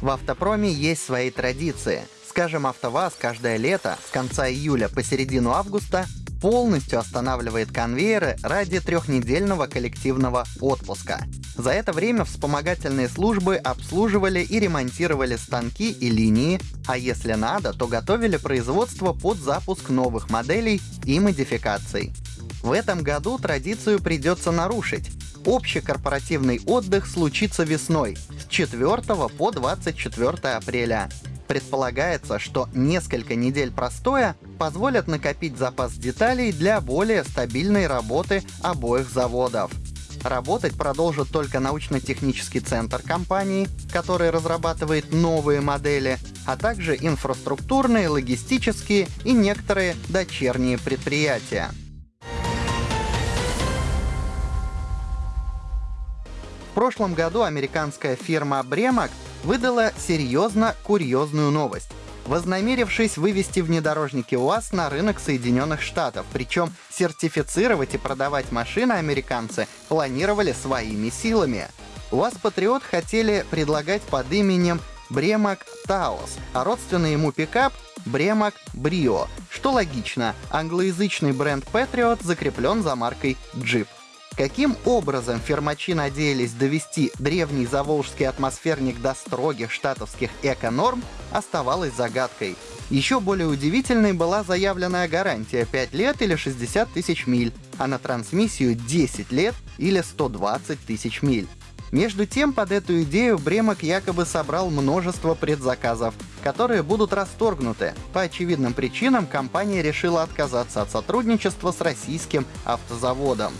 В автопроме есть свои традиции. Скажем, АвтоВАЗ каждое лето с конца июля по середину августа полностью останавливает конвейеры ради трехнедельного коллективного отпуска. За это время вспомогательные службы обслуживали и ремонтировали станки и линии, а если надо, то готовили производство под запуск новых моделей и модификаций. В этом году традицию придется нарушить. Общий корпоративный отдых случится весной, с 4 по 24 апреля. Предполагается, что несколько недель простоя позволят накопить запас деталей для более стабильной работы обоих заводов. Работать продолжит только научно-технический центр компании, который разрабатывает новые модели, а также инфраструктурные, логистические и некоторые дочерние предприятия. Прошлом году американская фирма Бремак выдала серьезно курьезную новость вознамерившись вывести внедорожники УАЗ на рынок Соединенных Штатов. Причем сертифицировать и продавать машины американцы планировали своими силами. УАЗ Патриот хотели предлагать под именем Бремак Таос, а родственный ему пикап Бремак Брио. Что логично, англоязычный бренд Patriot закреплен за маркой Jeep. Каким образом фермачи надеялись довести древний заволжский атмосферник до строгих штатовских эко-норм, оставалось загадкой. Еще более удивительной была заявленная гарантия 5 лет или 60 тысяч миль, а на трансмиссию 10 лет или 120 тысяч миль. Между тем, под эту идею Бремок якобы собрал множество предзаказов, которые будут расторгнуты. По очевидным причинам компания решила отказаться от сотрудничества с российским автозаводом.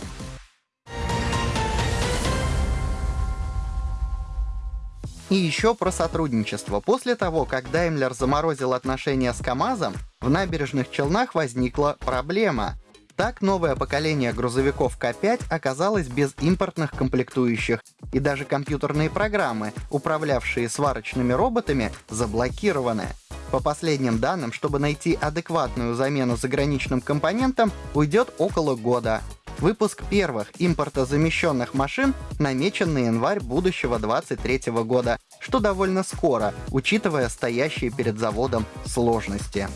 И еще про сотрудничество. После того, как Daimler заморозил отношения с КАМАЗом, в набережных Челнах возникла проблема. Так новое поколение грузовиков К5 оказалось без импортных комплектующих, и даже компьютерные программы, управлявшие сварочными роботами, заблокированы. По последним данным, чтобы найти адекватную замену заграничным компонентам, уйдет около года. Выпуск первых импортозамещенных машин намечен на январь будущего 2023 года, что довольно скоро, учитывая стоящие перед заводом сложности.